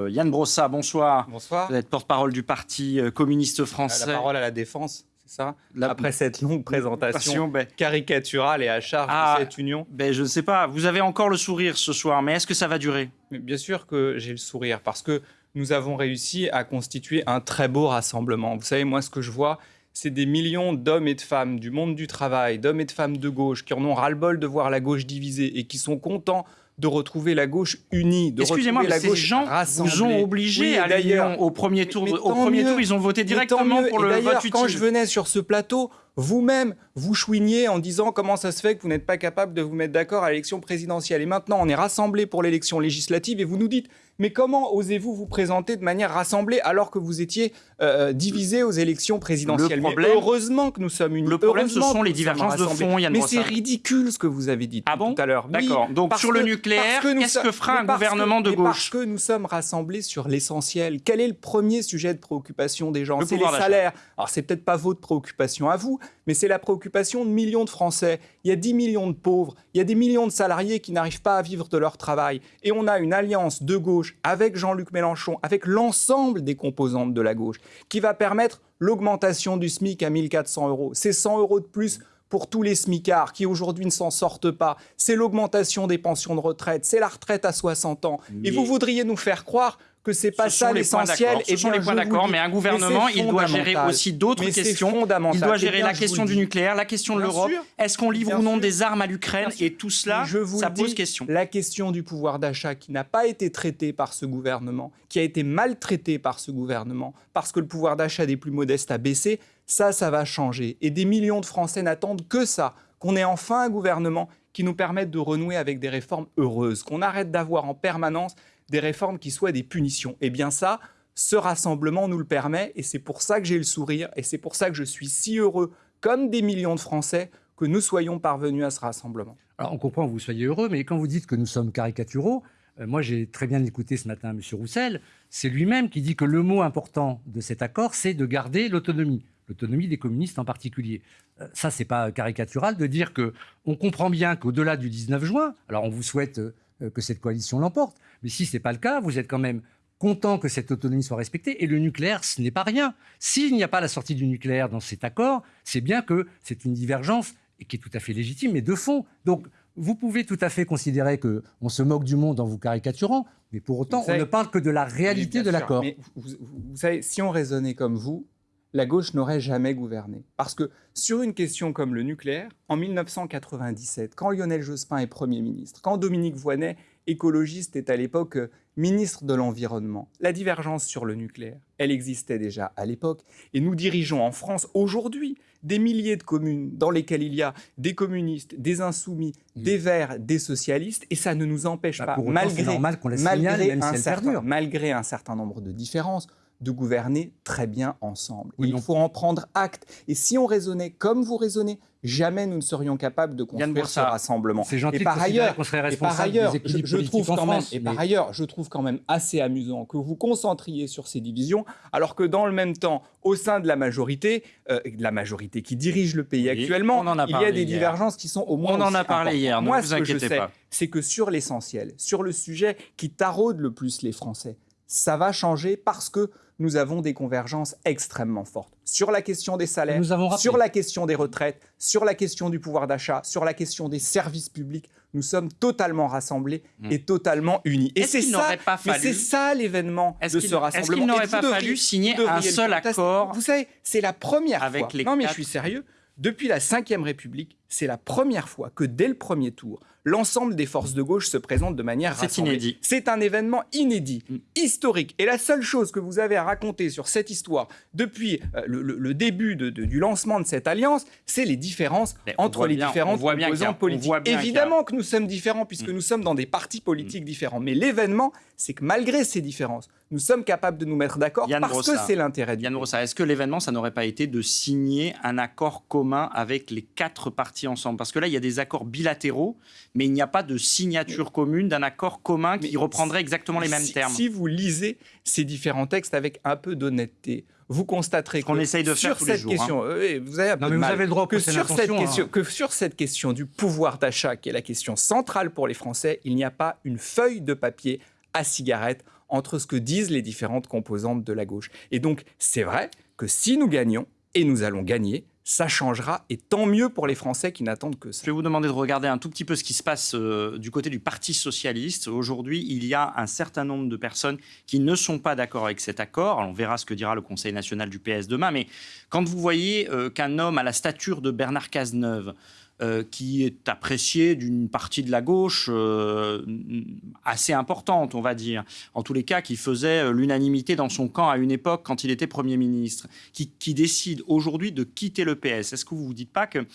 Euh, Yann Brossa, bonsoir. Bonsoir. Vous êtes porte-parole du Parti euh, communiste français. La parole à la défense, c'est ça La- Après cette longue présentation Ben, caricaturale et à charge Ah. de cette union. ben, je ne sais pas, vous avez encore le sourire ce soir, mais est-ce que ça va durer? Mais bien sûr que j'ai le sourire parce que nous avons réussi à constituer un très beau rassemblement. Vous savez, moi, ce que je vois, c'est des millions d'hommes et de femmes du monde du travail, d'hommes et de femmes de gauche qui en ont ras-le-bol de voir la gauche divisée et qui sont contents de retrouver la gauche unie, de Excusez-moi, retrouver mais la ces gens rassemblée. vous ont obligé Oui, à d'ailleurs- au premier tour. Au premier mieux. tour, ils ont voté directement mieux. pour le vote utile. quand je venais sur ce plateau, vous-même, vous chouiniez en disant comment ça se fait que vous n'êtes pas capable de vous mettre d'accord à l'élection présidentielle. Et maintenant, on est rassemblés pour l'élection législative et vous nous dites, mais comment osez-vous vous présenter de manière rassemblée alors que vous étiez euh, divisés aux élections présidentielles? Le Mais problème- heureusement que nous sommes unis. Le problème, ce sont les divergences de fond, Yann Mais c'est ridicule ce que vous avez dit Ah bon tout à l'heure. Oui, D'accord. Donc, sur le que- nucléaire, qu'est-ce que fera un gouvernement de gauche Parce que nous sommes rassemblés sur l'essentiel. Quel est le premier sujet de préoccupation des gens? C'est les salaires. Alors, c'est peut-être pas votre préoccupation à vous, mais c'est la préoccupation de millions de Français. Il y a 10 millions de pauvres, il y a des millions de salariés qui n'arrivent pas à vivre de leur travail. Et on a une alliance de gauche avec Jean-Luc Mélenchon, avec l'ensemble des composantes de la gauche, qui va permettre l'augmentation du SMIC à 1400 euros. C'est 100 euros de plus pour tous les smicards qui aujourd'hui ne s'en sortent pas. C'est l'augmentation des pensions de retraite, c'est la retraite à 60 ans. Et vous voudriez nous faire croire que c'est pas Ce ça l'essentiel. Ce Eh sont les points d'accord, mais un gouvernement, il doit gérer aussi d'autres questions. Il doit Eh gérer bien, la question du nucléaire, la question de l'Europe. Est-ce qu'on livre Bien ou non sûr. des armes à l'Ukraine. Et tout cela, je vous ça pose dis, question. La question du pouvoir d'achat qui n'a pas été traitée par ce gouvernement, qui a été maltraitée par ce gouvernement, parce que le pouvoir d'achat des plus modestes a baissé, ça, ça va changer. Et des millions de Français n'attendent que ça, qu'on ait enfin un gouvernement qui nous permette de renouer avec des réformes heureuses, qu'on arrête d'avoir en permanence des réformes qui soient des punitions. Et bien ça, ce rassemblement nous le permet, et c'est pour ça que j'ai le sourire, et c'est pour ça que je suis si heureux, comme des millions de Français, que nous soyons parvenus à ce rassemblement. Alors, on comprend que vous soyez heureux, mais quand vous dites que nous sommes caricaturaux, euh, moi j'ai très bien écouté ce matin M. Roussel, c'est lui-même qui dit que le mot important de cet accord, c'est de garder l'autonomie, l'autonomie des communistes en particulier. Euh, ça, c'est pas caricatural de dire que on comprend bien qu'au-delà du 19 juin, alors on vous souhaite euh, que cette coalition l'emporte, mais si c'est pas le cas, vous êtes quand même content que cette autonomie soit respectée. Et le nucléaire, ce n'est pas rien. S'il n'y a pas la sortie du nucléaire dans cet accord, c'est bien que c'est une divergence qui est tout à fait légitime, mais de fond. Donc, vous pouvez tout à fait considérer que on se moque du monde en vous caricaturant, mais pour autant, savez- on ne parle que de la réalité de l'accord. Mais vous, vous- vous savez, si on raisonnait comme vous, la gauche n'aurait jamais gouverné. Parce que sur une question comme le nucléaire, en 1997, quand Lionel Jospin est Premier ministre, quand Dominique Voynet, écologiste, est à l'époque euh, ministre de l'Environnement, la divergence sur le nucléaire, elle existait déjà à l'époque. Et nous dirigeons en France aujourd'hui des milliers de communes dans lesquelles il y a des communistes, des insoumis, des verts, des socialistes, et ça ne nous empêche Bah, pas, pour autant, c'est malgré normal qu'on la signale, malgré même si un elle certain, perdure. malgré un certain nombre de différences, de gouverner très bien ensemble. Oui, il non. faut en prendre acte. Et si on raisonnait comme vous raisonnez, jamais nous ne serions capables de Yann construire ce rassemblement. C'est gentil et de par ailleurs, qu'on serait et par responsable ailleurs, des je, trouve quand même, et par ailleurs, je trouve quand même assez amusant que vous concentriez sur ces divisions, alors que dans le même temps, au sein de la majorité, euh, de la majorité qui dirige le pays Oui, actuellement, il y a des hier. divergences qui sont au moins On en a parlé importantes. hier, ne Moi, vous ce que je sais, pas. c'est que sur l'essentiel, sur le sujet qui taraude le plus les Français, ça va changer parce que nous avons des convergences extrêmement fortes sur la question des salaires, Nous avons rappelé. sur la question des retraites, sur la question du pouvoir d'achat, sur la question des services publics. Nous sommes totalement rassemblés Mm. et totalement unis. Et Est-ce c'est ça, pas fallu- c'est ça l'événement Est-ce de qu'il- ce est-ce rassemblement. qu'il n'aurait pas devriez- fallu signer un seul accord Vous savez, c'est la première avec fois. les non mais quatre- je suis sérieux. Depuis la Ve République, c'est la première fois que dès le premier tour, l'ensemble des forces de gauche se présentent de manière C'est inédit. C'est un événement inédit, Mm. historique. Et la seule chose que vous avez à raconter sur cette histoire depuis euh, le, début de- de- du lancement de cette alliance, c'est les différences Mais entre les bien- différentes composantes politiques. Évidemment que nous sommes différents puisque Mm. nous sommes dans des partis politiques différents. Mais l'événement, c'est que malgré ces différences, nous sommes capables de nous mettre d'accord parce que c'est l'intérêt du Yann pays. Brossa, est-ce que l'événement, ça n'aurait pas été de signer un accord commun avec les quatre partis ensemble Parce que là, il y a des accords bilatéraux, mais il n'y a pas de signature commune d'un accord commun qui Mais reprendrait exactement les mêmes si, termes. Si vous lisez ces différents textes avec un peu d'honnêteté, vous constaterez qu'on que essaye de faire sur tous les cette jours, hein. question, euh, oui, vous avez un peu Non, de mais vous mal. avez le droit que sur cette hein. question, que sur cette question du pouvoir d'achat, qui est la question centrale pour les Français, il n'y a pas une feuille de papier à cigarette entre ce que disent les différentes composantes de la gauche. Et donc, c'est vrai que si nous gagnons, et nous allons gagner, ça changera, et tant mieux pour les Français qui n'attendent que ça. Je vais vous demander de regarder un tout petit peu ce qui se passe euh, du côté du Parti socialiste. Aujourd'hui, il y a un certain nombre de personnes qui ne sont pas d'accord avec cet accord. On verra ce que dira le Conseil national du PS demain, mais quand vous voyez euh, qu'un homme à la stature de Bernard Cazeneuve euh, qui est apprécié d'une partie de la gauche euh, assez importante, on va dire. En tous les cas, qui faisait euh, l'unanimité dans son camp à une époque quand il était Premier ministre, qui, qui décide aujourd'hui de quitter le PS. Est-ce que vous ne vous dites pas que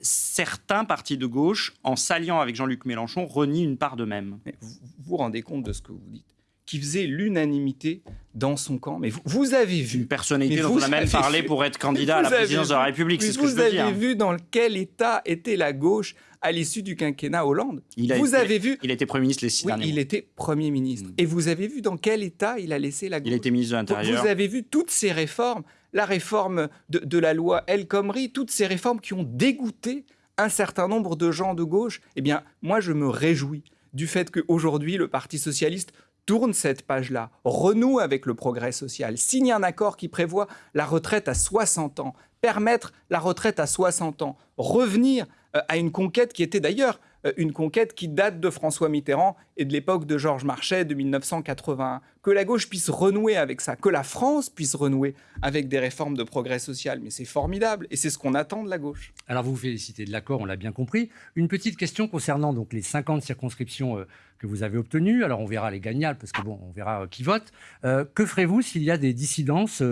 certains partis de gauche, en s'alliant avec Jean-Luc Mélenchon, renient une part d'eux-mêmes? Vous vous rendez compte de ce que vous dites? Qui faisait l'unanimité dans son camp. Mais vous, vous avez vu... Une personnalité dont on a même parlé pour être candidat à la présidence de la République, c'est ce que je veux dire. Vous avez vu dans quel état était la gauche à l'issue du quinquennat Hollande. Il a vous été, avez vu Il était Premier ministre les six oui, derniers il mois. était Premier ministre. Mm. Et vous avez vu dans quel état il a laissé la gauche Il était ministre de l'Intérieur. Vous avez vu toutes ces réformes, la réforme de, de la loi El Khomri, toutes ces réformes qui ont dégoûté un certain nombre de gens de gauche. Eh bien, moi, je me réjouis du fait qu'aujourd'hui, le Parti socialiste tourne cette page-là, renoue avec le progrès social, signe un accord qui prévoit la retraite à 60 ans, permettre la retraite à 60 ans, revenir euh, à une conquête qui était d'ailleurs euh, une conquête qui date de François Mitterrand et de l'époque de Georges Marchais de 1981. Que la gauche puisse renouer avec ça, que la France puisse renouer avec des réformes de progrès social. Mais c'est formidable et c'est ce qu'on attend de la gauche. Alors vous vous félicitez de l'accord, on l'a bien compris. Une petite question concernant donc les 50 circonscriptions euh, que vous avez obtenues. Alors on verra les gagnants parce que bon, on verra euh, qui vote. Euh, que ferez-vous s'il y a des dissidences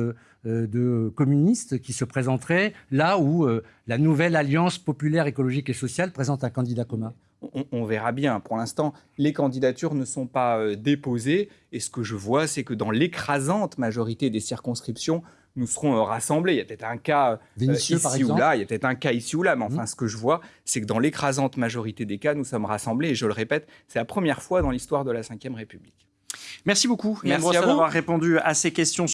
de communistes qui se présenteraient là où la nouvelle alliance populaire écologique et sociale présente un candidat commun? On, on, verra bien. Pour l'instant, les candidatures ne sont pas euh, déposées. Et ce que je vois, c'est que dans l'écrasante majorité des circonscriptions, nous serons euh, rassemblés. Il y a peut-être un cas euh, ici par ou là, il y a peut-être un cas ici ou là, mais enfin, mmh. ce que je vois, c'est que dans l'écrasante majorité des cas, nous sommes rassemblés. Et je le répète, c'est la première fois dans l'histoire de la Ve République. Merci beaucoup, Merci à vous d'avoir répondu à ces questions.